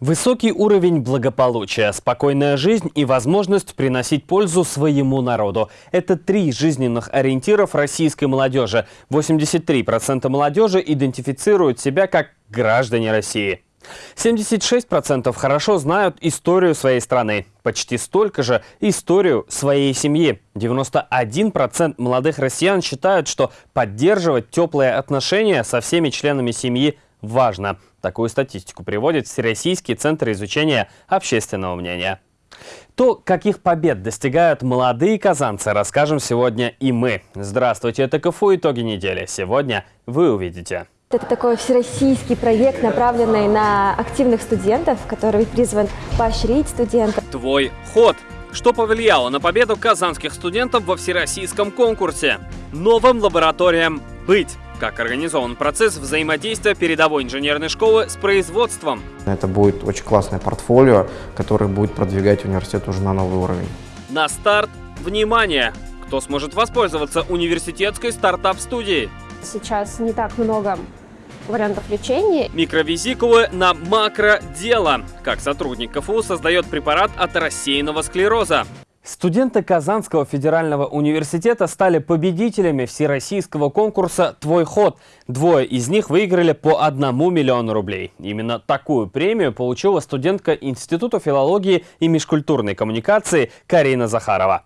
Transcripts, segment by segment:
Высокий уровень благополучия, спокойная жизнь и возможность приносить пользу своему народу – это три жизненных ориентиров российской молодежи. 83% молодежи идентифицируют себя как граждане России. 76% хорошо знают историю своей страны, почти столько же историю своей семьи. 91% молодых россиян считают, что поддерживать теплые отношения со всеми членами семьи важно. Такую статистику приводит Всероссийский центр изучения общественного мнения. То, каких побед достигают молодые казанцы, расскажем сегодня и мы. Здравствуйте, это КФУ «Итоги недели». Сегодня вы увидите. Это такой всероссийский проект, направленный на активных студентов, который призван поощрить студентов. Твой ход. Что повлияло на победу казанских студентов во всероссийском конкурсе? Новым лабораториям «Быть». Как организован процесс взаимодействия передовой инженерной школы с производством? Это будет очень классное портфолио, которое будет продвигать университет уже на новый уровень. На старт, внимание! Кто сможет воспользоваться университетской стартап-студией? Сейчас не так много вариантов лечения. Микровизикулы на макродело. Как сотрудник КФУ создает препарат от рассеянного склероза. Студенты Казанского федерального университета стали победителями всероссийского конкурса «Твой ход». Двое из них выиграли по одному миллиону рублей. Именно такую премию получила студентка Института филологии и межкультурной коммуникации Карина Захарова.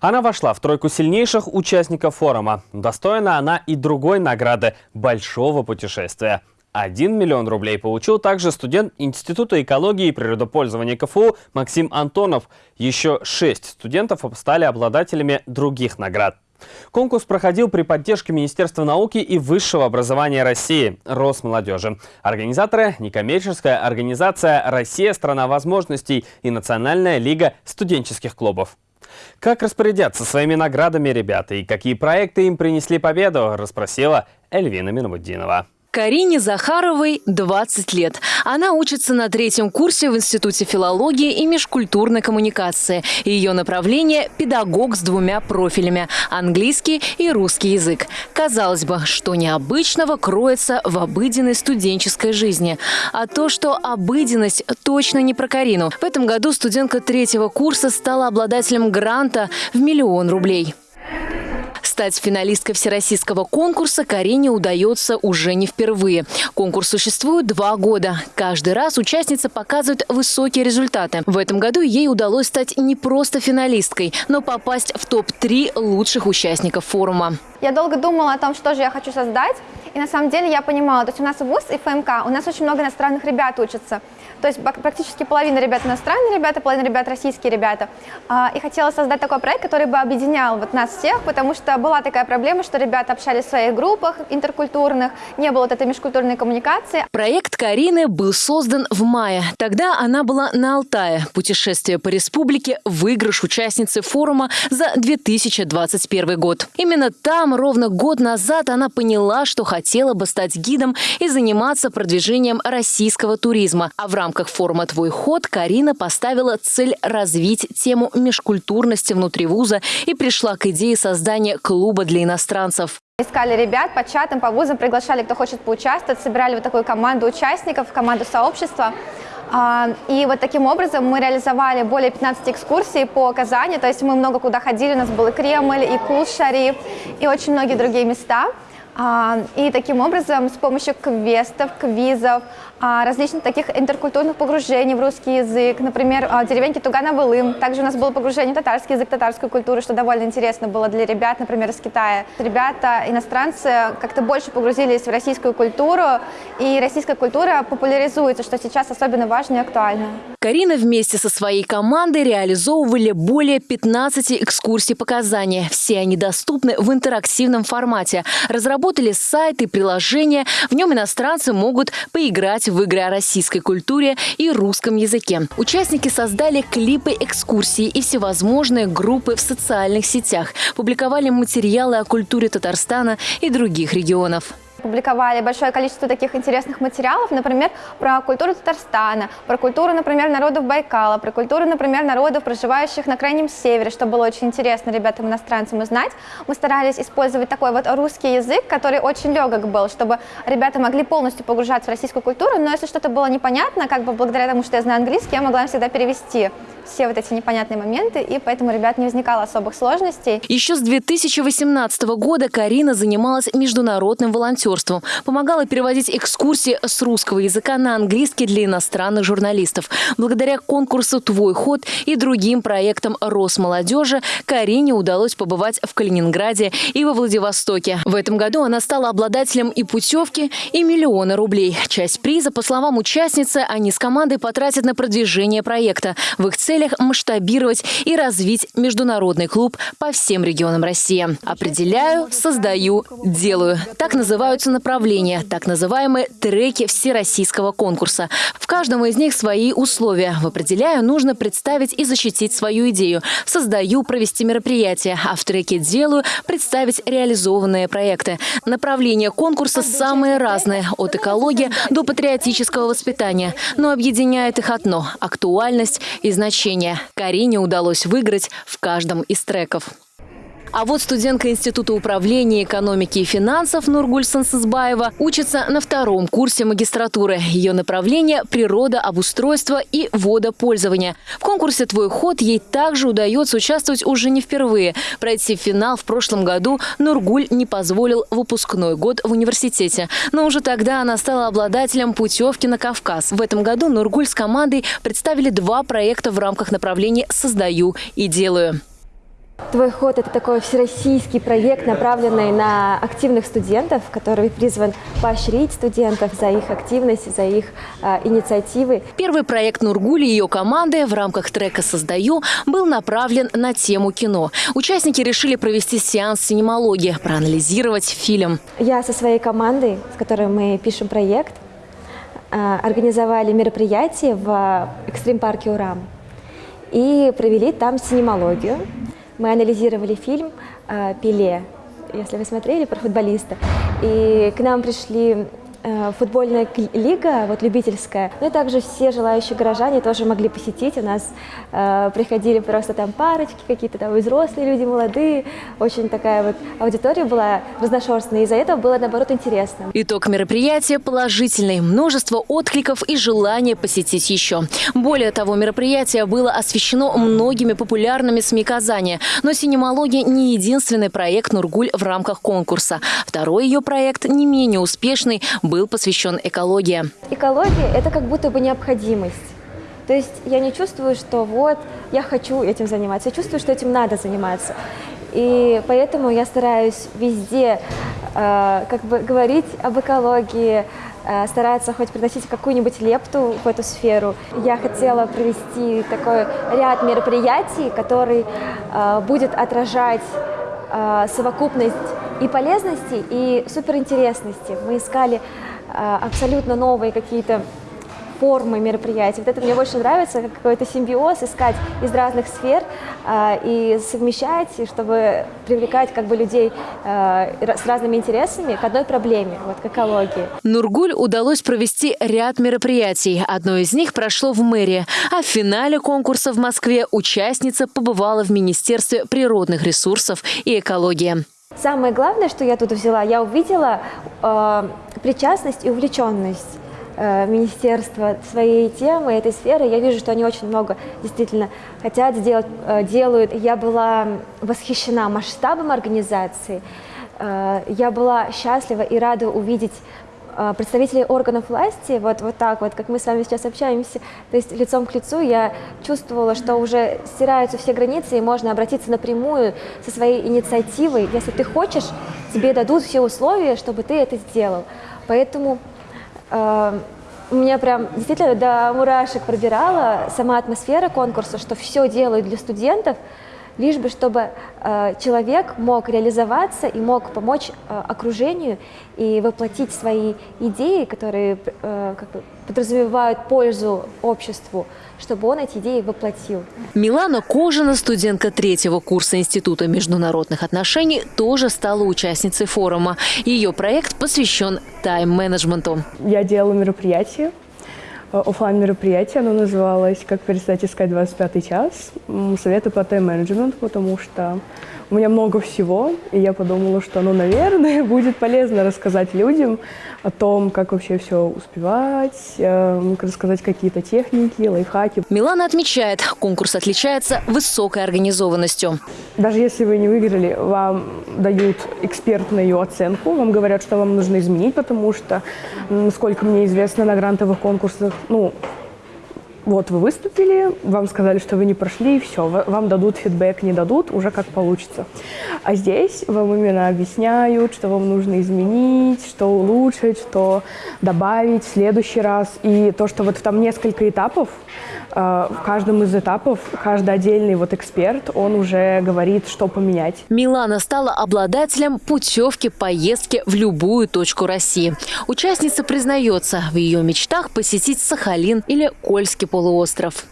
Она вошла в тройку сильнейших участников форума. Достойна она и другой награды – большого путешествия – 1 миллион рублей получил также студент Института экологии и природопользования КФУ Максим Антонов. Еще шесть студентов стали обладателями других наград. Конкурс проходил при поддержке Министерства науки и высшего образования России, Росмолодежи. Организаторы – некоммерческая организация «Россия – страна возможностей» и Национальная лига студенческих клубов. Как распорядятся своими наградами ребята и какие проекты им принесли победу, расспросила Эльвина Минмуддинова. Карине Захаровой 20 лет. Она учится на третьем курсе в Институте филологии и межкультурной коммуникации. Ее направление – педагог с двумя профилями – английский и русский язык. Казалось бы, что необычного кроется в обыденной студенческой жизни. А то, что обыденность точно не про Карину. В этом году студентка третьего курса стала обладателем гранта в миллион рублей. Стать финалисткой всероссийского конкурса Карине удается уже не впервые. Конкурс существует два года. Каждый раз участница показывает высокие результаты. В этом году ей удалось стать не просто финалисткой, но попасть в топ-3 лучших участников форума. Я долго думала о том, что же я хочу создать. И на самом деле я понимала, то есть у нас ВУЗ и ФМК, у нас очень много иностранных ребят учатся. То есть практически половина ребят иностранные ребята, половина ребят российские ребята. А, и хотела создать такой проект, который бы объединял вот нас всех, потому что была такая проблема, что ребята общались в своих группах интеркультурных, не было вот этой межкультурной коммуникации. Проект Карины был создан в мае. Тогда она была на Алтае. Путешествие по республике – выигрыш участницы форума за 2021 год. Именно там ровно год назад она поняла, что хотела бы стать гидом и заниматься продвижением российского туризма. А в рамках форума «Твой ход» Карина поставила цель развить тему межкультурности внутри вуза и пришла к идее создания клуба для иностранцев. Искали ребят по чатам, по вузам, приглашали, кто хочет поучаствовать, собирали вот такую команду участников, команду сообщества. А, и вот таким образом мы реализовали более 15 экскурсий по Казани, то есть мы много куда ходили, у нас был и Кремль, и Кул-Шариф, и очень многие другие места. А, и таким образом с помощью квестов, квизов, различных таких интеркультурных погружений в русский язык, например, а, деревеньки Тугана-Вылым. Также у нас было погружение в татарский язык, татарскую культуру, что довольно интересно было для ребят, например, из Китая. Ребята, иностранцы, как-то больше погрузились в российскую культуру, и российская культура популяризуется, что сейчас особенно важно и актуально. Карина вместе со своей командой реализовывали более 15 экскурсий по Казани. Все они доступны в интерактивном формате. Разработали сайт и приложение. В нем иностранцы могут поиграть в игры о российской культуре и русском языке. Участники создали клипы экскурсии и всевозможные группы в социальных сетях. Публиковали материалы о культуре Татарстана и других регионов опубликовали большое количество таких интересных материалов, например, про культуру Татарстана, про культуру, например, народов Байкала, про культуру, например, народов, проживающих на Крайнем Севере, что было очень интересно ребятам иностранцам узнать. Мы старались использовать такой вот русский язык, который очень легок был, чтобы ребята могли полностью погружаться в российскую культуру, но если что-то было непонятно, как бы благодаря тому, что я знаю английский, я могла всегда перевести все вот эти непонятные моменты, и поэтому ребят не возникало особых сложностей. Еще с 2018 года Карина занималась международным волонтерством, помогала переводить экскурсии с русского языка на английский для иностранных журналистов. Благодаря конкурсу «Твой ход» и другим проектам Росмолодежи Карине удалось побывать в Калининграде и во Владивостоке. В этом году она стала обладателем и путевки, и миллиона рублей. Часть приза, по словам участницы, они с командой потратят на продвижение проекта. В их цель целях масштабировать и развить международный клуб по всем регионам России. Определяю, создаю, делаю. Так называются направления, так называемые треки всероссийского конкурса. В каждом из них свои условия. В определяю нужно представить и защитить свою идею. Создаю, провести мероприятие, а в треке делаю, представить реализованные проекты. Направления конкурса самые разные, от экологии до патриотического воспитания. Но объединяет их одно – актуальность и значение общения. Карине удалось выиграть в каждом из треков. А вот студентка Института управления экономики и финансов Нургуль Сансызбаева учится на втором курсе магистратуры. Ее направление – природа, обустройство и водопользование. В конкурсе «Твой ход» ей также удается участвовать уже не впервые. Пройти финал в прошлом году Нургуль не позволил выпускной год в университете. Но уже тогда она стала обладателем путевки на Кавказ. В этом году Нургуль с командой представили два проекта в рамках направления «Создаю и делаю». Твой ход – это такой всероссийский проект, направленный на активных студентов, который призван поощрить студентов за их активность, за их э, инициативы. Первый проект Нургули и ее команды в рамках трека «Создаю» был направлен на тему кино. Участники решили провести сеанс синемологии, проанализировать фильм. Я со своей командой, с которой мы пишем проект, э, организовали мероприятие в экстрим-парке «Урам» и провели там синемологию. Мы анализировали фильм э, «Пеле», если вы смотрели, про футболиста. И к нам пришли футбольная лига, вот любительская. Ну и также все желающие горожане тоже могли посетить. У нас э, приходили просто там парочки, какие-то там взрослые люди, молодые. Очень такая вот аудитория была разношерстная. Из-за этого было, наоборот, интересно. Итог мероприятия положительный. Множество откликов и желание посетить еще. Более того, мероприятие было освещено многими популярными СМИ Казани. Но «Синемология» не единственный проект «Нургуль» в рамках конкурса. Второй ее проект, не менее успешный, был был посвящен экологии. Экология – это как будто бы необходимость. То есть я не чувствую, что вот я хочу этим заниматься, я чувствую, что этим надо заниматься. И поэтому я стараюсь везде э, как бы говорить об экологии, э, стараться хоть приносить какую-нибудь лепту в эту сферу. Я хотела провести такой ряд мероприятий, который э, будет отражать э, совокупность и полезности, и суперинтересности. Мы искали абсолютно новые какие-то формы мероприятий. Вот это мне больше нравится, как какой-то симбиоз, искать из разных сфер э, и совмещать, чтобы привлекать как бы людей э, с разными интересами к одной проблеме, вот к экологии. Нургуль удалось провести ряд мероприятий. Одно из них прошло в мэрии, а в финале конкурса в Москве участница побывала в Министерстве природных ресурсов и экологии. Самое главное, что я тут взяла, я увидела э, причастность и увлеченность э, министерства своей темы, этой сферы. Я вижу, что они очень много действительно хотят сделать, э, делают. Я была восхищена масштабом организации. Э, я была счастлива и рада увидеть представителей органов власти, вот, вот так вот, как мы с вами сейчас общаемся, то есть лицом к лицу, я чувствовала, что уже стираются все границы, и можно обратиться напрямую со своей инициативой. Если ты хочешь, тебе дадут все условия, чтобы ты это сделал. Поэтому э, меня прям действительно до мурашек пробирала сама атмосфера конкурса, что все делают для студентов, лишь бы чтобы э, человек мог реализоваться и мог помочь э, окружению и воплотить свои идеи, которые э, как бы подразумевают пользу обществу, чтобы он эти идеи воплотил. Милана Кожина, студентка третьего курса Института международных отношений, тоже стала участницей форума. Ее проект посвящен тайм-менеджменту. Я делала мероприятие, офлайн мероприятие, оно называлось «Как перестать искать 25 час». Советы по тайм-менеджменту, потому что у меня много всего, и я подумала, что, ну, наверное, будет полезно рассказать людям о том, как вообще все успевать, э, рассказать какие-то техники, лайфхаки. Милана отмечает, конкурс отличается высокой организованностью. Даже если вы не выиграли, вам дают экспертную оценку, вам говорят, что вам нужно изменить, потому что, насколько мне известно, на грантовых конкурсах, ну, вот вы выступили, вам сказали, что вы не прошли, и все, вам дадут фидбэк, не дадут, уже как получится. А здесь вам именно объясняют, что вам нужно изменить, что улучшить, что добавить в следующий раз. И то, что вот там несколько этапов, в каждом из этапов каждый отдельный вот эксперт, он уже говорит, что поменять. Милана стала обладателем путевки поездки в любую точку России. Участница признается, в ее мечтах посетить Сахалин или Кольский полуостров.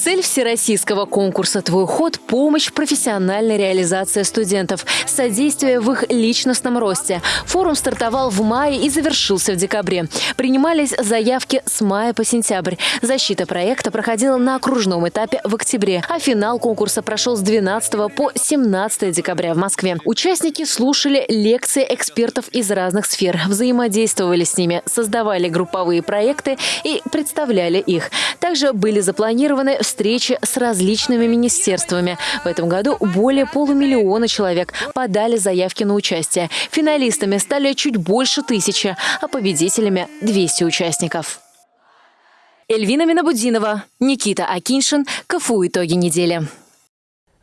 Цель всероссийского конкурса «Твой ход» – помощь в профессиональной реализации студентов, содействие в их личностном росте. Форум стартовал в мае и завершился в декабре. Принимались заявки с мая по сентябрь. Защита проекта проходила на окружном этапе в октябре, а финал конкурса прошел с 12 по 17 декабря в Москве. Участники слушали лекции экспертов из разных сфер, взаимодействовали с ними, создавали групповые проекты и представляли их. Также были запланированы встречи с различными министерствами. В этом году более полумиллиона человек подали заявки на участие. Финалистами стали чуть больше тысячи, а победителями – 200 участников. Эльвина Минабудинова, Никита Акиншин, КФУ «Итоги недели».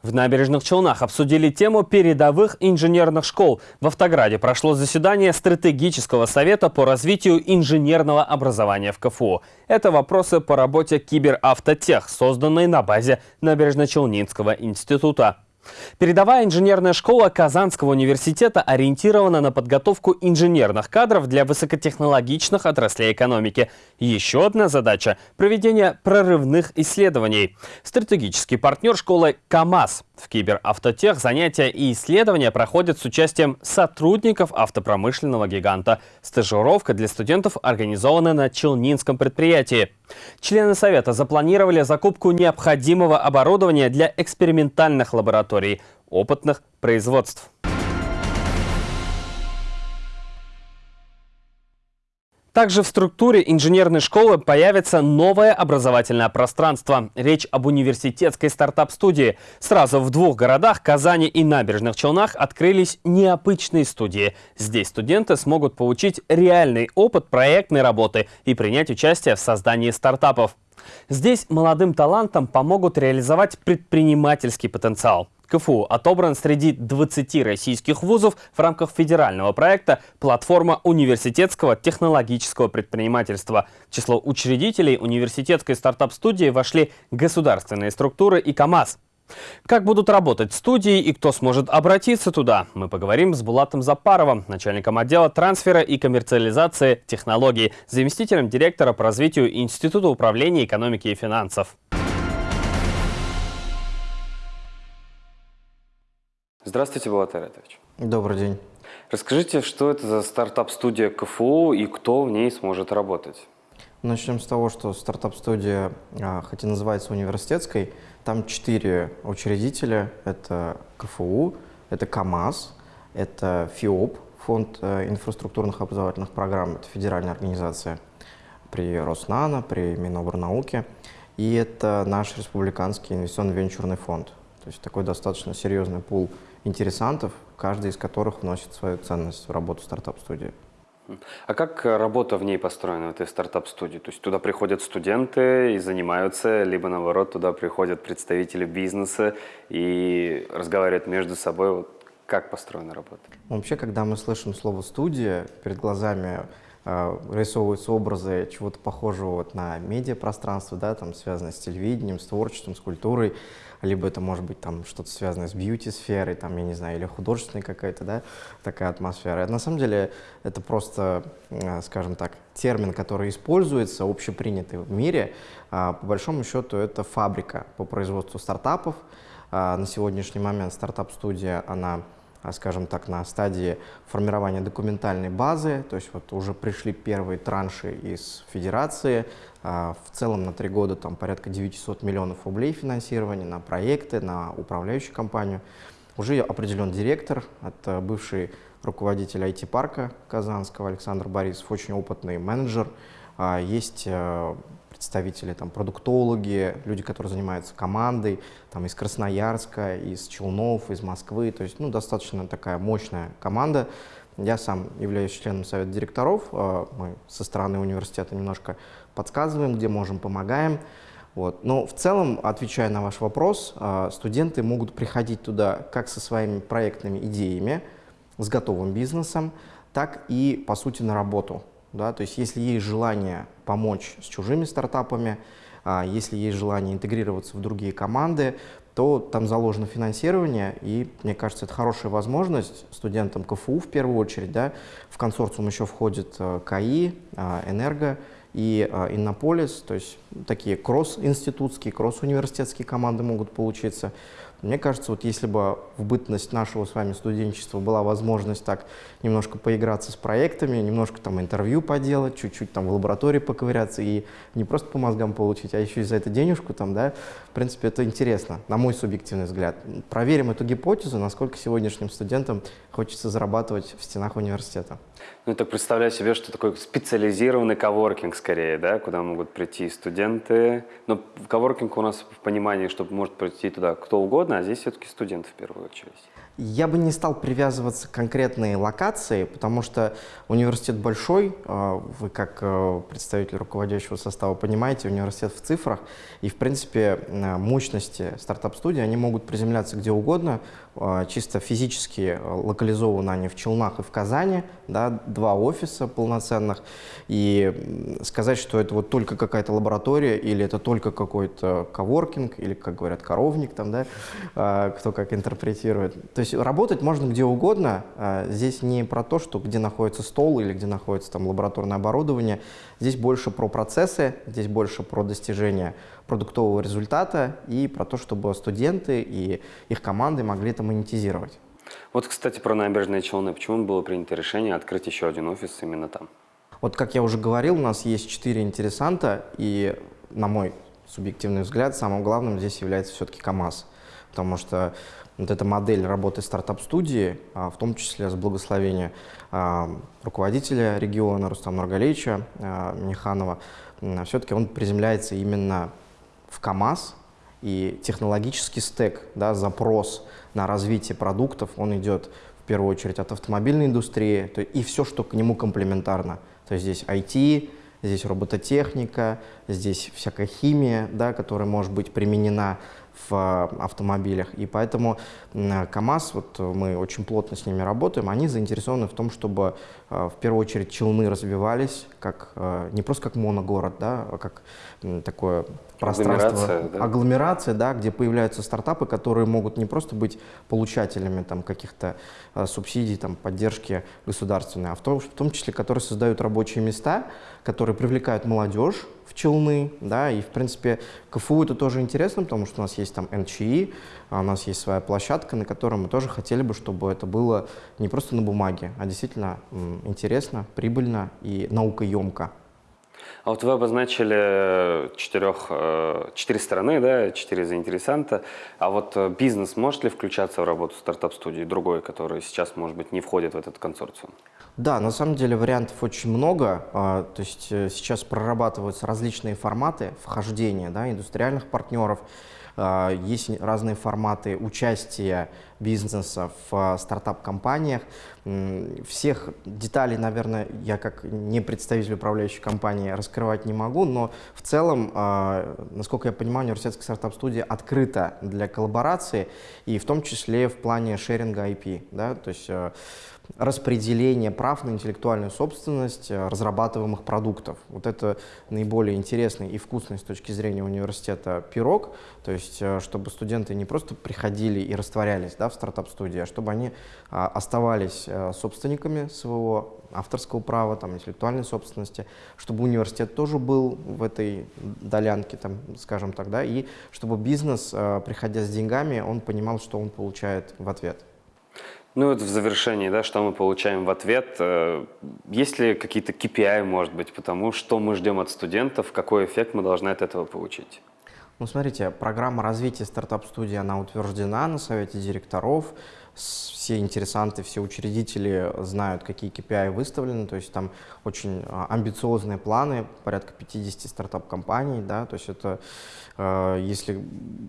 В набережных Челнах обсудили тему передовых инженерных школ. В Автограде прошло заседание стратегического совета по развитию инженерного образования в КФУ. Это вопросы по работе Киберавтотех, созданной на базе Набережно-Челнинского института. Передовая инженерная школа Казанского университета ориентирована на подготовку инженерных кадров для высокотехнологичных отраслей экономики. Еще одна задача – проведение прорывных исследований. Стратегический партнер школы КАМАЗ. В Киберавтотех занятия и исследования проходят с участием сотрудников автопромышленного гиганта. Стажировка для студентов организована на Челнинском предприятии. Члены Совета запланировали закупку необходимого оборудования для экспериментальных лабораторий, опытных производств. Также в структуре инженерной школы появится новое образовательное пространство. Речь об университетской стартап-студии. Сразу в двух городах, Казани и Набережных Челнах, открылись необычные студии. Здесь студенты смогут получить реальный опыт проектной работы и принять участие в создании стартапов. Здесь молодым талантам помогут реализовать предпринимательский потенциал. КФУ отобран среди 20 российских вузов в рамках федерального проекта «Платформа университетского технологического предпринимательства». В число учредителей университетской стартап-студии вошли государственные структуры и КАМАЗ. Как будут работать студии и кто сможет обратиться туда, мы поговорим с Булатом Запаровым, начальником отдела трансфера и коммерциализации технологий, заместителем директора по развитию Института управления экономики и финансов. Здравствуйте, Булат Айратович. Добрый день. Расскажите, что это за стартап-студия КФУ и кто в ней сможет работать? Начнем с того, что стартап-студия, а, хоть и называется университетской, там четыре учредителя. Это КФУ, это КАМАЗ, это ФИОП, Фонд э, инфраструктурных образовательных программ, это федеральная организация при Роснано, при Миноборнауке. И это наш республиканский инвестиционно-венчурный фонд. То есть такой достаточно серьезный пул интересантов, каждый из которых вносит свою ценность в работу стартап-студии. А как работа в ней построена, в этой стартап-студии? То есть туда приходят студенты и занимаются, либо наоборот, туда приходят представители бизнеса и разговаривают между собой. Вот как построена работа? Вообще, когда мы слышим слово «студия», перед глазами э, рисовываются образы чего-то похожего вот на медиапространство, да, там связанное с телевидением, с творчеством, с культурой, либо это может быть там что-то связанное с бьюти-сферой, там, я не знаю, или художественной какая-то, да, такая атмосфера. На самом деле это просто, э, скажем так, термин, который используется, общепринятый в мире. А, по большому счету это фабрика по производству стартапов. А, на сегодняшний момент стартап-студия, она а, скажем так, на стадии формирования документальной базы, то есть вот уже пришли первые транши из федерации, в целом на три года там порядка 900 миллионов рублей финансирования на проекты, на управляющую компанию. Уже определен директор, это бывший руководитель IT-парка Казанского Александр Борисов, очень опытный менеджер. А, есть э, представители, там, продуктологи, люди, которые занимаются командой, там, из Красноярска, из Челнов, из Москвы, то есть, ну, достаточно такая мощная команда. Я сам являюсь членом совета директоров, а, мы со стороны университета немножко подсказываем, где можем, помогаем. Вот. Но в целом, отвечая на ваш вопрос, а, студенты могут приходить туда как со своими проектными идеями, с готовым бизнесом, так и, по сути, на работу. Да? То есть если есть желание помочь с чужими стартапами, а, если есть желание интегрироваться в другие команды, то там заложено финансирование, и мне кажется, это хорошая возможность студентам КФУ в первую очередь. Да? В консорциум еще входит э, КАИ, э, Энерго и э, Иннополис, то есть такие кросс-институтские, кросс-университетские команды могут получиться. Мне кажется, вот если бы в бытность нашего с вами студенчества была возможность так немножко поиграться с проектами, немножко там интервью поделать, чуть-чуть там в лаборатории поковыряться и не просто по мозгам получить, а еще и за это денежку там, да, в принципе, это интересно, на мой субъективный взгляд. Проверим эту гипотезу, насколько сегодняшним студентам хочется зарабатывать в стенах университета. Ну, так представляю себе, что такой специализированный коворкинг скорее, да, куда могут прийти студенты. Но коворкинг у нас в понимании, что может прийти туда кто угодно, а здесь все-таки студенты в первую очередь. Я бы не стал привязываться к конкретной локации, потому что университет большой, а, вы как э, представитель руководящего состава понимаете, университет в цифрах, и в принципе мощности стартап-студии, они могут приземляться где угодно, чисто физически локализованы они в Челнах и в Казани, да, два офиса полноценных, и сказать, что это вот только какая-то лаборатория, или это только какой-то коворкинг, или, как говорят, коровник, там, да, а, кто как интерпретирует. То есть работать можно где угодно. А, здесь не про то, что где находится стол или где находится там лабораторное оборудование. Здесь больше про процессы, здесь больше про достижение продуктового результата и про то, чтобы студенты и их команды могли это монетизировать. Вот, кстати, про набережные Челны. Почему было принято решение открыть еще один офис именно там? Вот, как я уже говорил, у нас есть четыре интересанта, и, на мой субъективный взгляд, самым главным здесь является все-таки КАМАЗ. Потому что вот эта модель работы стартап-студии, а, в том числе с благословения а, руководителя региона Рустама Нургалевича а, Миниханова, все-таки он приземляется именно в КАМАЗ, и технологический стек, да, запрос на развитие продуктов, он идет в первую очередь от автомобильной индустрии то, и все, что к нему комплементарно. То есть здесь IT, здесь робототехника, здесь всякая химия, да, которая может быть применена в э, автомобилях. И поэтому КАМАЗ, вот мы очень плотно с ними работаем, они заинтересованы в том, чтобы э, в первую очередь Челны развивались как, э, не просто как моногород, да, а как такое пространство, агломерация, да? агломерация, да, где появляются стартапы, которые могут не просто быть получателями там, каких-то э, субсидий, там, поддержки государственной, а в том, в том числе, которые создают рабочие места, которые привлекают молодежь в Челны, да, и, в принципе, КФУ это тоже интересно, потому что у нас есть там НЧИ, а у нас есть своя площадка, на которой мы тоже хотели бы, чтобы это было не просто на бумаге, а действительно интересно, прибыльно и наукоемко. А вот вы обозначили четырех, э, четыре стороны, да, четыре заинтересанта. А вот э, бизнес может ли включаться в работу стартап-студии, другой, который сейчас, может быть, не входит в этот консорциум? Да, на самом деле вариантов очень много. А, то есть э, сейчас прорабатываются различные форматы вхождения да, индустриальных партнеров, есть разные форматы участия бизнеса в стартап-компаниях. Всех деталей, наверное, я как не представитель управляющей компании раскрывать не могу, но в целом, насколько я понимаю, университетская стартап-студия открыта для коллаборации, и в том числе в плане шеринга IP. Да? То есть распределение прав на интеллектуальную собственность э, разрабатываемых продуктов. Вот это наиболее интересный и вкусный с точки зрения университета пирог, то есть э, чтобы студенты не просто приходили и растворялись да, в стартап-студии, а чтобы они а, оставались а, собственниками своего авторского права, там, интеллектуальной собственности, чтобы университет тоже был в этой долянке, там, скажем так, да, и чтобы бизнес, приходя с деньгами, он понимал, что он получает в ответ. Ну вот в завершении, да, что мы получаем в ответ? Э, есть ли какие-то KPI, может быть, потому что мы ждем от студентов, какой эффект мы должны от этого получить? Ну, смотрите, программа развития стартап-студии, она утверждена на совете директоров. Все интересанты, все учредители знают, какие KPI выставлены. То есть там очень а, амбициозные планы, порядка 50 стартап-компаний. Да? То есть это, э, если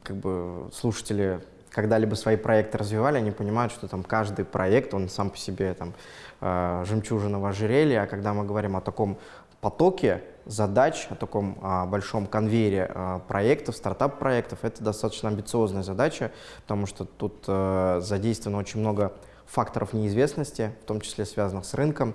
как бы, слушатели когда-либо свои проекты развивали, они понимают, что там каждый проект, он сам по себе там э, в ожерелье, а когда мы говорим о таком потоке задач, о таком а, большом конвейере а, проектов, стартап-проектов, это достаточно амбициозная задача, потому что тут а, задействовано очень много факторов неизвестности, в том числе связанных с рынком.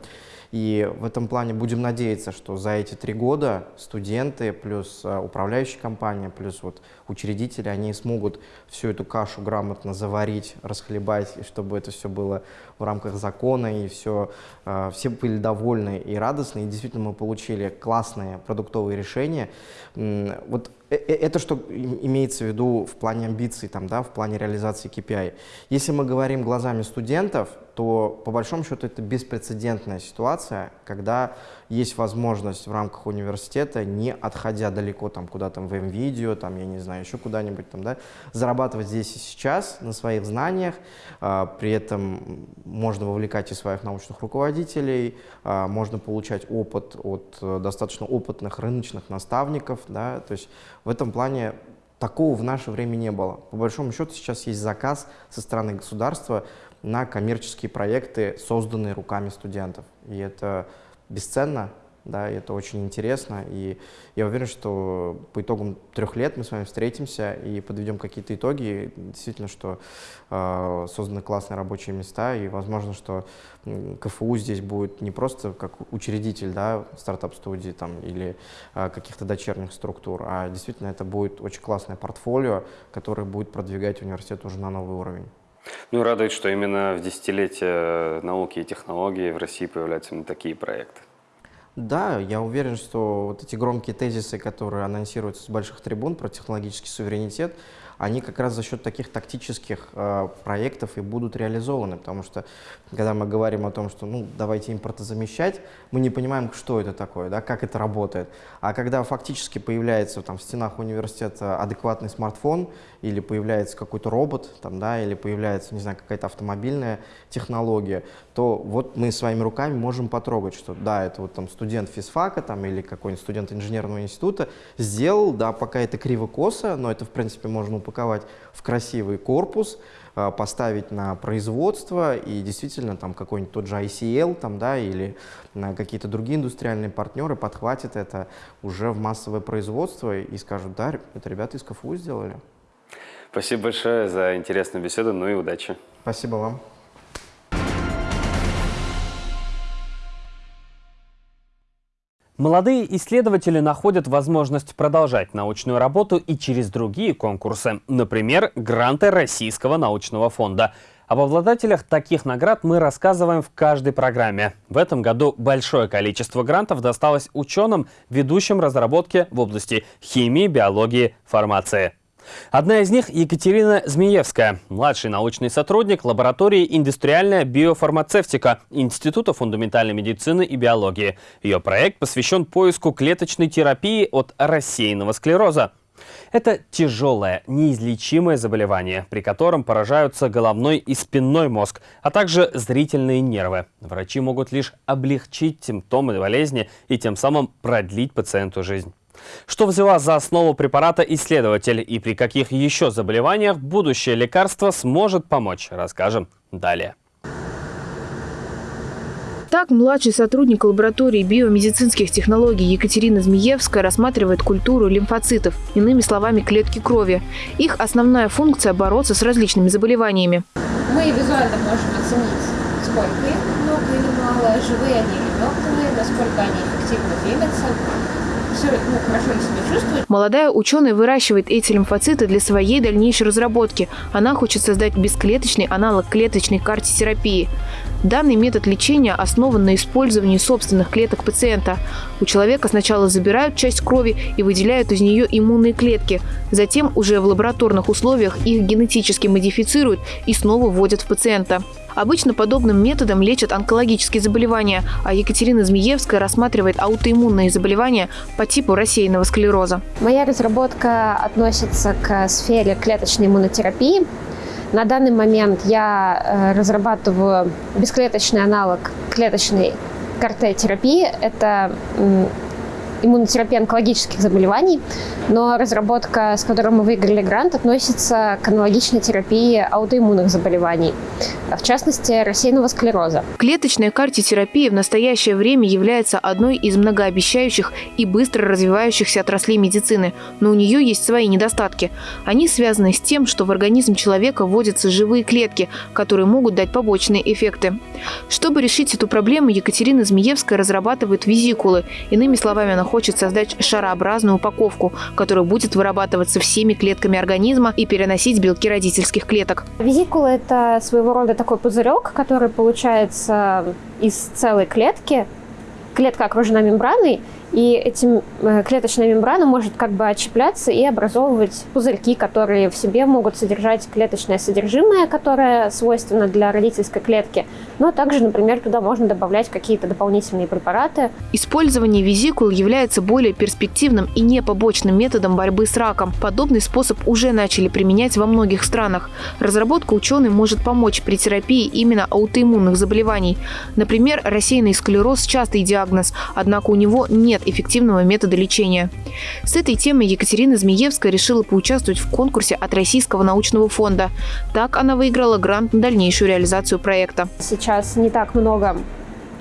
И в этом плане будем надеяться, что за эти три года студенты плюс а, управляющая компания, плюс вот учредители, они смогут всю эту кашу грамотно заварить, расхлебать, и чтобы это все было в рамках закона, и все, а, все были довольны и радостны. И действительно мы получили классные продуктовые решения. Вот э, э, это что имеется в виду в плане амбиций, там, да, в плане реализации KPI. Если мы говорим глазами студентов, то по большому счету это беспрецедентная ситуация, когда есть возможность в рамках университета, не отходя далеко там куда-то в МВидео, там, я не знаю, еще куда-нибудь там, да, зарабатывать здесь и сейчас на своих знаниях, а, при этом можно вовлекать и своих научных руководителей, а, можно получать опыт от э, достаточно опытных рыночных наставников, да, то есть в этом плане Такого в наше время не было. По большому счету сейчас есть заказ со стороны государства на коммерческие проекты, созданные руками студентов. И это бесценно, да, и это очень интересно. И я уверен, что по итогам трех лет мы с вами встретимся и подведем какие-то итоги. Действительно, что э, созданы классные рабочие места, и возможно, что КФУ здесь будет не просто как учредитель да, стартап-студии там, или э, каких-то дочерних структур, а действительно это будет очень классное портфолио, которое будет продвигать университет уже на новый уровень. Ну, радует, что именно в десятилетие науки и технологий в России появляются именно такие проекты. Да, я уверен, что вот эти громкие тезисы, которые анонсируются с больших трибун про технологический суверенитет, они как раз за счет таких тактических э, проектов и будут реализованы, потому что когда мы говорим о том, что ну давайте импортозамещать, мы не понимаем, что это такое, да, как это работает. А когда фактически появляется там в стенах университета адекватный смартфон или появляется какой-то робот, там, да, или появляется, не знаю, какая-то автомобильная технология, то вот мы своими руками можем потрогать, что да, это вот там студент физфака там, или какой-нибудь студент инженерного института сделал, да, пока это криво-косо, но это в принципе можно упаковать упаковать в красивый корпус, а, поставить на производство и действительно там какой-нибудь тот же ICL там, да, или какие-то другие индустриальные партнеры подхватят это уже в массовое производство и скажут, да, это ребята из КФУ сделали. Спасибо большое за интересную беседу, ну и удачи. Спасибо вам. Молодые исследователи находят возможность продолжать научную работу и через другие конкурсы, например, гранты Российского научного фонда. Об обладателях таких наград мы рассказываем в каждой программе. В этом году большое количество грантов досталось ученым, ведущим разработки в области химии, биологии, фармации. Одна из них – Екатерина Змеевская, младший научный сотрудник лаборатории «Индустриальная биофармацевтика» Института фундаментальной медицины и биологии. Ее проект посвящен поиску клеточной терапии от рассеянного склероза. Это тяжелое, неизлечимое заболевание, при котором поражаются головной и спинной мозг, а также зрительные нервы. Врачи могут лишь облегчить симптомы болезни и тем самым продлить пациенту жизнь. Что взяла за основу препарата исследователь и при каких еще заболеваниях будущее лекарство сможет помочь, расскажем далее. Так, младший сотрудник лаборатории биомедицинских технологий Екатерина Змеевская рассматривает культуру лимфоцитов, иными словами, клетки крови. Их основная функция – бороться с различными заболеваниями. Мы визуально можем оценить, сколько их, много или мало, живые они или мертвые, насколько они эффективно двигаются. Молодая ученая выращивает эти лимфоциты для своей дальнейшей разработки. Она хочет создать бесклеточный аналог клеточной картитерапии. Данный метод лечения основан на использовании собственных клеток пациента. У человека сначала забирают часть крови и выделяют из нее иммунные клетки. Затем уже в лабораторных условиях их генетически модифицируют и снова вводят в пациента. Обычно подобным методом лечат онкологические заболевания, а Екатерина Змеевская рассматривает аутоиммунные заболевания по типу рассеянного склероза. Моя разработка относится к сфере клеточной иммунотерапии. На данный момент я э, разрабатываю бесклеточный аналог клеточной КРТ-терапии. Это иммунотерапии онкологических заболеваний, но разработка, с которой мы выиграли грант, относится к аналогичной терапии аутоиммунных заболеваний, в частности, рассеянного склероза. Клеточная картитерапия в настоящее время является одной из многообещающих и быстро развивающихся отраслей медицины, но у нее есть свои недостатки. Они связаны с тем, что в организм человека вводятся живые клетки, которые могут дать побочные эффекты. Чтобы решить эту проблему, Екатерина Змеевская разрабатывает визикулы. Иными словами, она хочет создать шарообразную упаковку, которая будет вырабатываться всеми клетками организма и переносить белки родительских клеток. Визикула – это своего рода такой пузырек, который получается из целой клетки. Клетка окружена мембраной, и этим э, клеточная мембрана может как бы отщепляться и образовывать пузырьки, которые в себе могут содержать клеточное содержимое, которое свойственно для родительской клетки. Но также, например, туда можно добавлять какие-то дополнительные препараты. Использование визикул является более перспективным и не побочным методом борьбы с раком. Подобный способ уже начали применять во многих странах. Разработка ученый может помочь при терапии именно аутоиммунных заболеваний. Например, рассеянный склероз – частый диагноз, однако у него нет нет эффективного метода лечения. С этой темой Екатерина Змеевская решила поучаствовать в конкурсе от Российского научного фонда. Так она выиграла грант на дальнейшую реализацию проекта. Сейчас не так много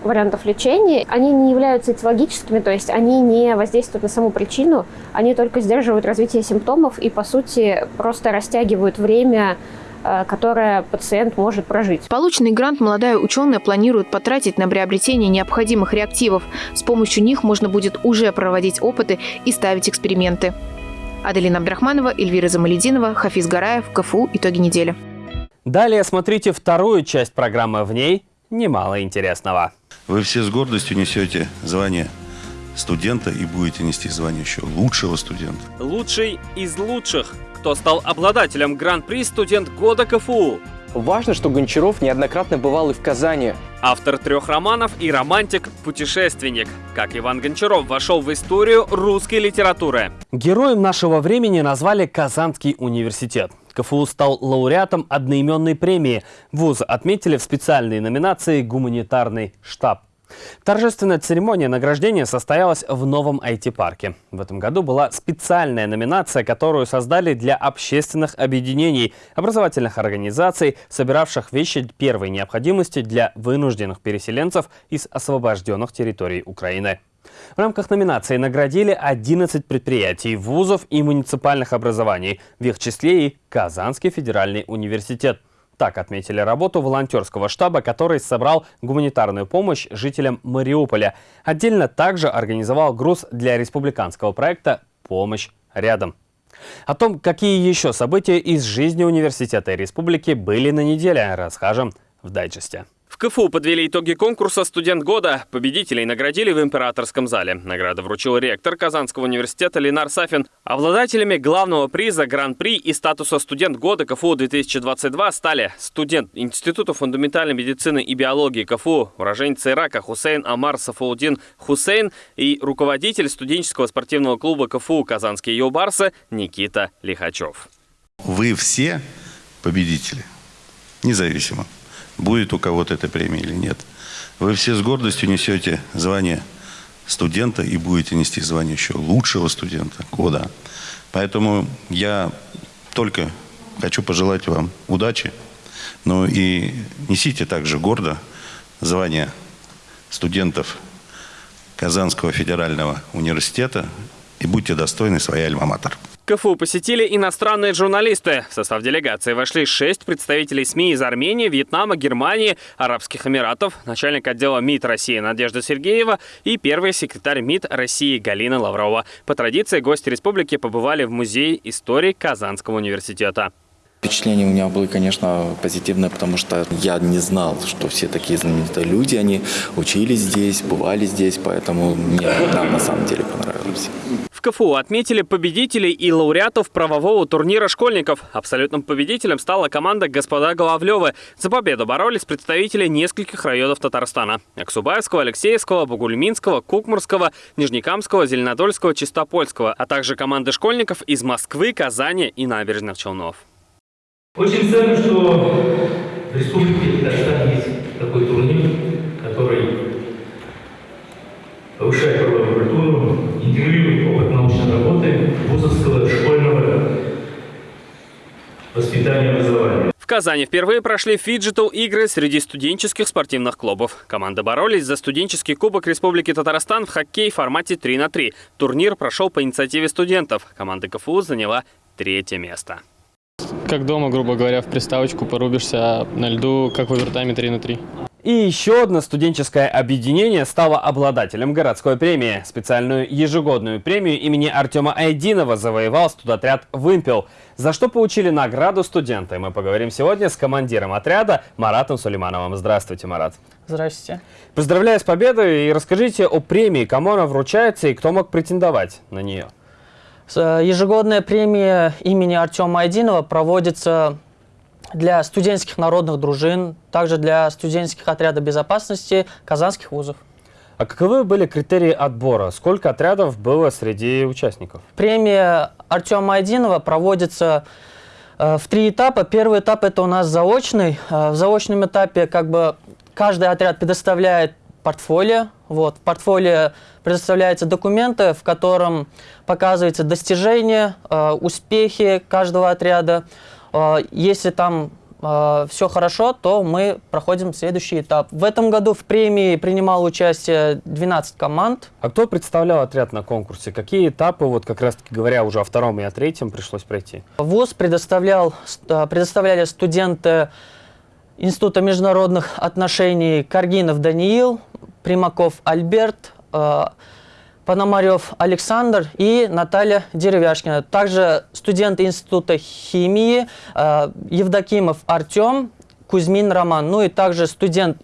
вариантов лечения, они не являются этиологическими, то есть они не воздействуют на саму причину, они только сдерживают развитие симптомов и, по сути, просто растягивают время которое пациент может прожить. Полученный грант молодая ученая планирует потратить на приобретение необходимых реактивов. С помощью них можно будет уже проводить опыты и ставить эксперименты. Аделина Абдрахманова, Эльвира Замалединова, Хафиз Гараев, КФУ «Итоги недели». Далее смотрите вторую часть программы. В ней немало интересного. Вы все с гордостью несете звание студента и будете нести звание еще лучшего студента. Лучший из лучших кто стал обладателем Гран-при «Студент года КФУ». Важно, что Гончаров неоднократно бывал и в Казани. Автор трех романов и романтик-путешественник. Как Иван Гончаров вошел в историю русской литературы. Героем нашего времени назвали Казанский университет. КФУ стал лауреатом одноименной премии. Вуз отметили в специальной номинации «Гуманитарный штаб». Торжественная церемония награждения состоялась в новом IT-парке. В этом году была специальная номинация, которую создали для общественных объединений, образовательных организаций, собиравших вещи первой необходимости для вынужденных переселенцев из освобожденных территорий Украины. В рамках номинации наградили 11 предприятий, вузов и муниципальных образований, в их числе и Казанский федеральный университет. Так отметили работу волонтерского штаба, который собрал гуманитарную помощь жителям Мариуполя. Отдельно также организовал груз для республиканского проекта «Помощь рядом». О том, какие еще события из жизни университета и республики были на неделе, расскажем в дайджесте. КФУ подвели итоги конкурса «Студент года». Победителей наградили в императорском зале. Награда вручил ректор Казанского университета Ленар Сафин. Обладателями главного приза Гран-при и статуса «Студент года» КФУ-2022 стали студент Института фундаментальной медицины и биологии КФУ, уроженец Ирака Хусейн Амар Сафаудин Хусейн и руководитель студенческого спортивного клуба КФУ «Казанские Йобарсы» Никита Лихачев. Вы все победители, независимо будет у кого-то эта премия или нет. Вы все с гордостью несете звание студента и будете нести звание еще лучшего студента года. Поэтому я только хочу пожелать вам удачи, но и несите также гордо звание студентов Казанского федерального университета и будьте достойны своей альма-матер. КФУ посетили иностранные журналисты. В состав делегации вошли шесть представителей СМИ из Армении, Вьетнама, Германии, Арабских Эмиратов, начальник отдела МИД России Надежда Сергеева и первый секретарь МИД России Галина Лаврова. По традиции гости республики побывали в Музее истории Казанского университета. Впечатления у меня были, конечно, позитивные, потому что я не знал, что все такие знаменитые люди, они учились здесь, бывали здесь, поэтому мне нам на самом деле понравилось. В КФУ отметили победителей и лауреатов правового турнира школьников. Абсолютным победителем стала команда «Господа Головлевы». За победу боролись представители нескольких районов Татарстана. Аксубаевского, Алексеевского, Бугульминского, Кукмурского, Нижнекамского, Зеленодольского, Чистопольского, а также команды школьников из Москвы, Казани и Набережных Челнов. Очень ценно, что в Республике Татарстан есть такой турнир, который повышает правовую культуру, интегрирует работы, вузовского, школьного воспитания и образования. В Казани впервые прошли фиджитал-игры среди студенческих спортивных клубов. Команды боролись за студенческий кубок Республики Татарстан в хоккей в формате 3 на 3. Турнир прошел по инициативе студентов. Команда КФУ заняла третье место. Как дома, грубо говоря, в приставочку порубишься на льду, как в овертайме 3 на 3. И еще одно студенческое объединение стало обладателем городской премии. Специальную ежегодную премию имени Артема Айдинова завоевал студотряд «Вымпел», за что получили награду студенты. Мы поговорим сегодня с командиром отряда Маратом Сулеймановым. Здравствуйте, Марат. Здравствуйте. Поздравляю с победой и расскажите о премии, кому она вручается и кто мог претендовать на нее. Э, ежегодная премия имени Артема Айдинова проводится для студенческих народных дружин, также для студенческих отрядов безопасности казанских вузов. А каковы были критерии отбора? Сколько отрядов было среди участников? Премия Артема Айдинова проводится э, в три этапа. Первый этап это у нас заочный. Э, в заочном этапе как бы каждый отряд предоставляет портфолио. Вот, в портфолио предоставляются документы, в котором показываются достижения, э, успехи каждого отряда. Э, если там э, все хорошо, то мы проходим следующий этап. В этом году в премии принимало участие 12 команд. А кто представлял отряд на конкурсе? Какие этапы, вот как раз таки говоря уже о втором и о третьем, пришлось пройти? ВУЗ предоставлял, предоставляли студенты Института международных отношений Каргинов Даниил, Примаков Альберт, э, Пономарев Александр и Наталья Деревяшкина. Также студенты Института химии э, Евдокимов Артем, Кузьмин Роман. Ну и также студент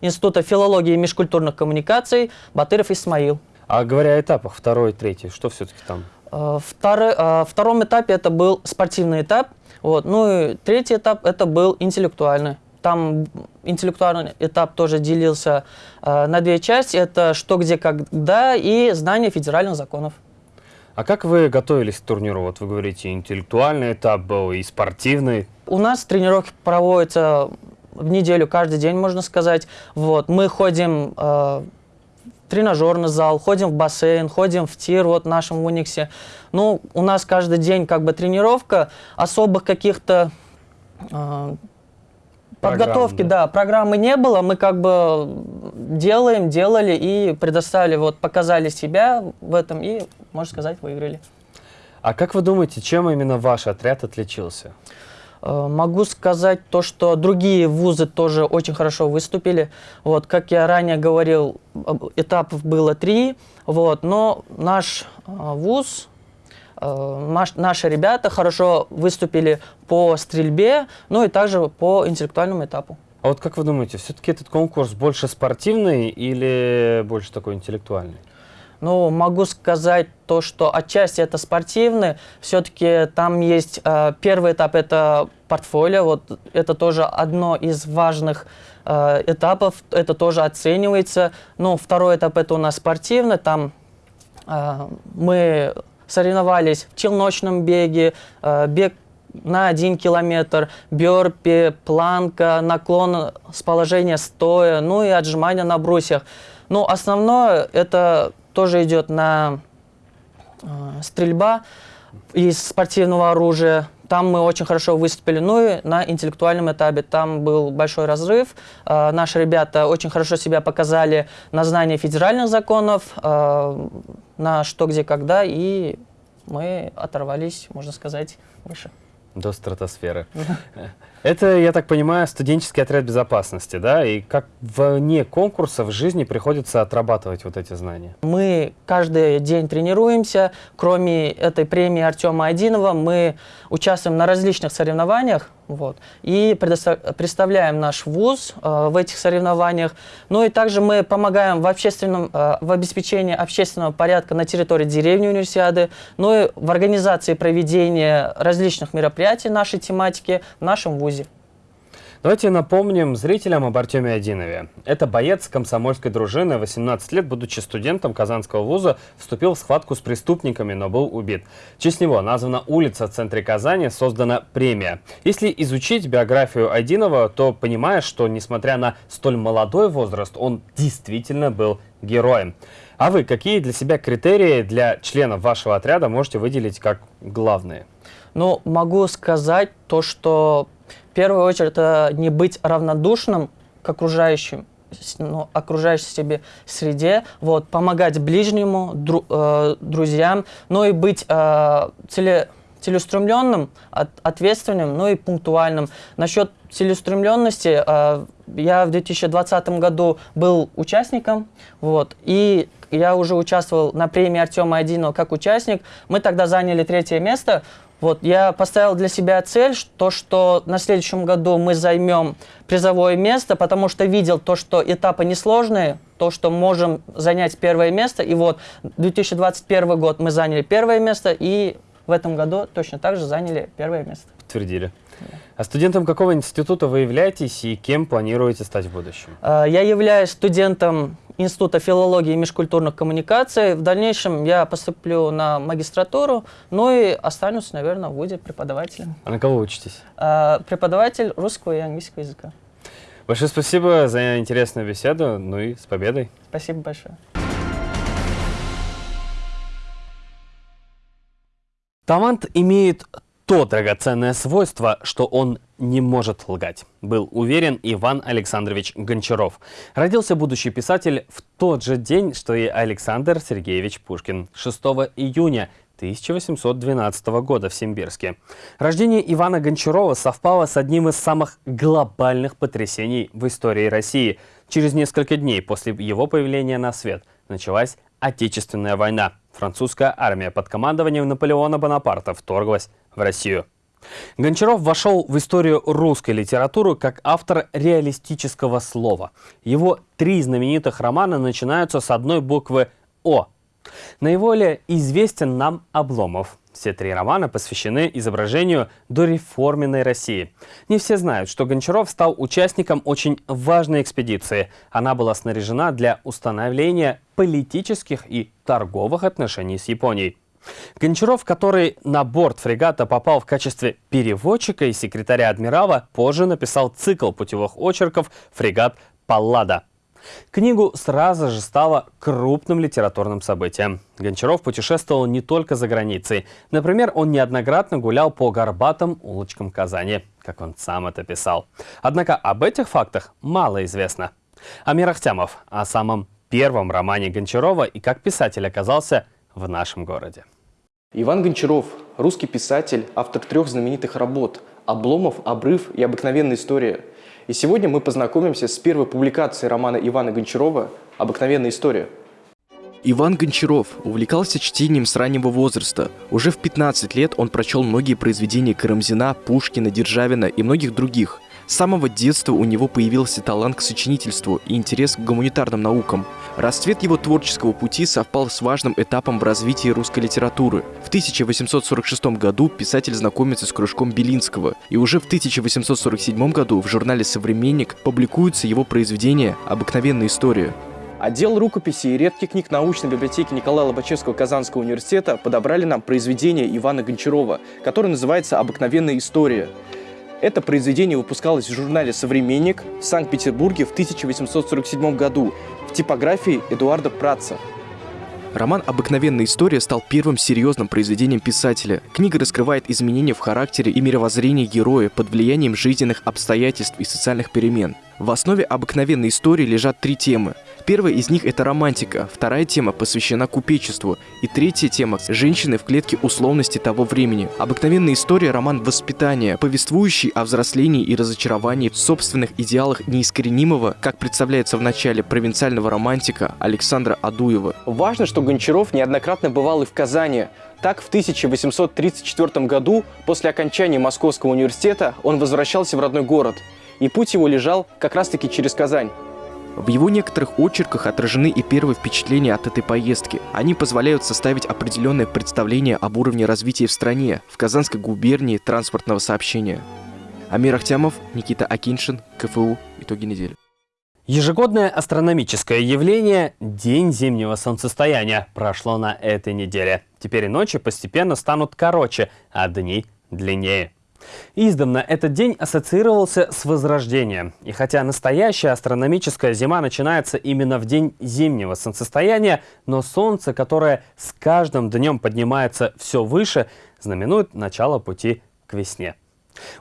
Института филологии и межкультурных коммуникаций Батыров Исмаил. А говоря о этапах, второй, третий, что все-таки там? Э, второй, э, втором этапе это был спортивный этап. Вот. Ну и третий этап это был интеллектуальный. Там интеллектуальный этап тоже делился э, на две части. Это что, где, когда и знание федеральных законов. А как вы готовились к турниру? Вот вы говорите, интеллектуальный этап был и спортивный. У нас тренировки проводятся в неделю, каждый день, можно сказать. Вот, мы ходим э, в тренажерный зал, ходим в бассейн, ходим в тир вот в нашем Униксе. Ну, у нас каждый день как бы тренировка, особых каких-то э, Подготовки, да. да, программы не было, мы как бы делаем, делали и предоставили, вот показали себя в этом и, можно сказать, выиграли. А как вы думаете, чем именно ваш отряд отличился? Э, могу сказать то, что другие вузы тоже очень хорошо выступили. Вот, как я ранее говорил, этапов было три, вот, но наш э, вуз наши ребята хорошо выступили по стрельбе, ну и также по интеллектуальному этапу. А вот как вы думаете, все-таки этот конкурс больше спортивный или больше такой интеллектуальный? Ну, могу сказать то, что отчасти это спортивный. Все-таки там есть э, первый этап, это портфолио. Вот это тоже одно из важных э, этапов. Это тоже оценивается. Ну, второй этап это у нас спортивный. Там э, мы соревновались в челночном беге, э, бег на один километр, бёрпи, планка, наклон с положения стоя, ну и отжимания на брусьях. Но основное это тоже идет на э, стрельба из спортивного оружия. Там мы очень хорошо выступили. Ну и на интеллектуальном этапе там был большой разрыв. Э, наши ребята очень хорошо себя показали на знании федеральных законов, э, на что, где, когда. И мы оторвались, можно сказать, выше. До стратосферы. Это, я так понимаю, студенческий отряд безопасности, да? И как вне конкурса в жизни приходится отрабатывать вот эти знания? Мы каждый день тренируемся. Кроме этой премии Артема Айдинова, мы участвуем на различных соревнованиях. Вот, и представляем наш вуз э, в этих соревнованиях. Ну и также мы помогаем в, общественном, э, в обеспечении общественного порядка на территории деревни универсиады, ну и в организации проведения различных мероприятий нашей тематики в нашем вузе. Давайте напомним зрителям об Артеме Одинове. Это боец комсомольской дружины, 18 лет, будучи студентом Казанского вуза, вступил в схватку с преступниками, но был убит. В честь него названа улица в центре Казани, создана премия. Если изучить биографию Одинова, то понимаешь, что несмотря на столь молодой возраст, он действительно был героем. А вы какие для себя критерии для членов вашего отряда можете выделить как главные? Ну, могу сказать то, что в первую очередь это не быть равнодушным к окружающим, ну, окружающей себе среде, вот, помогать ближнему, дру, э, друзьям, но и быть э, целе, целеустремленным, от, ответственным, ну и пунктуальным. Насчет целеустремленности, э, я в 2020 году был участником, вот, и я уже участвовал на премии Артема Айдинова как участник. Мы тогда заняли третье место. Вот, я поставил для себя цель, то, что на следующем году мы займем призовое место, потому что видел то, что этапы несложные, то, что можем занять первое место. И вот 2021 год мы заняли первое место, и в этом году точно так же заняли первое место. Подтвердили. А студентом какого института вы являетесь и кем планируете стать в будущем? А, я являюсь студентом Института филологии и межкультурных коммуникаций. В дальнейшем я поступлю на магистратуру, ну и останусь, наверное, в ВУЗе преподавателем. А на кого учитесь? А, преподаватель русского и английского языка. Большое спасибо за интересную беседу, ну и с победой. Спасибо большое. Талант имеет то драгоценное свойство, что он не может лгать, был уверен Иван Александрович Гончаров. Родился будущий писатель в тот же день, что и Александр Сергеевич Пушкин, 6 июня 1812 года в Симбирске. Рождение Ивана Гончарова совпало с одним из самых глобальных потрясений в истории России. Через несколько дней после его появления на свет началась Отечественная война. Французская армия под командованием Наполеона Бонапарта вторглась в Россию. Гончаров вошел в историю русской литературы как автор реалистического слова. Его три знаменитых романа начинаются с одной буквы «О». Наиболее известен нам Обломов. Все три романа посвящены изображению дореформенной России. Не все знают, что Гончаров стал участником очень важной экспедиции. Она была снаряжена для установления политических и торговых отношений с Японией. Гончаров, который на борт фрегата попал в качестве переводчика и секретаря адмирала, позже написал цикл путевых очерков «Фрегат Паллада». Книгу сразу же стало крупным литературным событием. Гончаров путешествовал не только за границей. Например, он неоднократно гулял по горбатым улочкам Казани, как он сам это писал. Однако об этих фактах мало известно. Амир Ахтямов о самом первом романе Гончарова и как писатель оказался в нашем городе. Иван Гончаров – русский писатель, автор трех знаменитых работ «Обломов», «Обрыв» и «Обыкновенная история». И сегодня мы познакомимся с первой публикацией романа Ивана Гончарова «Обыкновенная история». Иван Гончаров увлекался чтением с раннего возраста. Уже в 15 лет он прочел многие произведения Карамзина, Пушкина, Державина и многих других – с самого детства у него появился талант к сочинительству и интерес к гуманитарным наукам. Расцвет его творческого пути совпал с важным этапом в развитии русской литературы. В 1846 году писатель знакомится с кружком Белинского, и уже в 1847 году в журнале «Современник» публикуется его произведение «Обыкновенная история». Отдел рукописи и редких книг научной библиотеки Николая Лобачевского Казанского университета подобрали нам произведение Ивана Гончарова, которое называется «Обыкновенная история». Это произведение выпускалось в журнале «Современник» в Санкт-Петербурге в 1847 году в типографии Эдуарда Праца. Роман «Обыкновенная история» стал первым серьезным произведением писателя. Книга раскрывает изменения в характере и мировоззрении героя под влиянием жизненных обстоятельств и социальных перемен. В основе обыкновенной истории лежат три темы. Первая из них – это романтика, вторая тема посвящена купечеству, и третья тема – женщины в клетке условности того времени. Обыкновенная история – роман воспитания, повествующий о взрослении и разочаровании в собственных идеалах неискоренимого, как представляется в начале провинциального романтика Александра Адуева. Важно, что Гончаров неоднократно бывал и в Казани. Так, в 1834 году, после окончания Московского университета, он возвращался в родной город. И путь его лежал как раз-таки через Казань. В его некоторых очерках отражены и первые впечатления от этой поездки. Они позволяют составить определенное представление об уровне развития в стране, в Казанской губернии транспортного сообщения. Амир Ахтямов, Никита Акиншин, КФУ. Итоги недели. Ежегодное астрономическое явление «День зимнего солнцестояния» прошло на этой неделе. Теперь ночи постепенно станут короче, а дни длиннее. Издавна этот день ассоциировался с Возрождением. И хотя настоящая астрономическая зима начинается именно в день зимнего солнцестояния, но Солнце, которое с каждым днем поднимается все выше, знаменует начало пути к весне.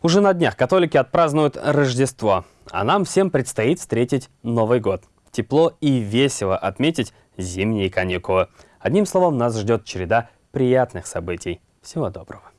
Уже на днях католики отпразднуют Рождество, а нам всем предстоит встретить Новый год. Тепло и весело отметить зимние каникулы. Одним словом, нас ждет череда приятных событий. Всего доброго.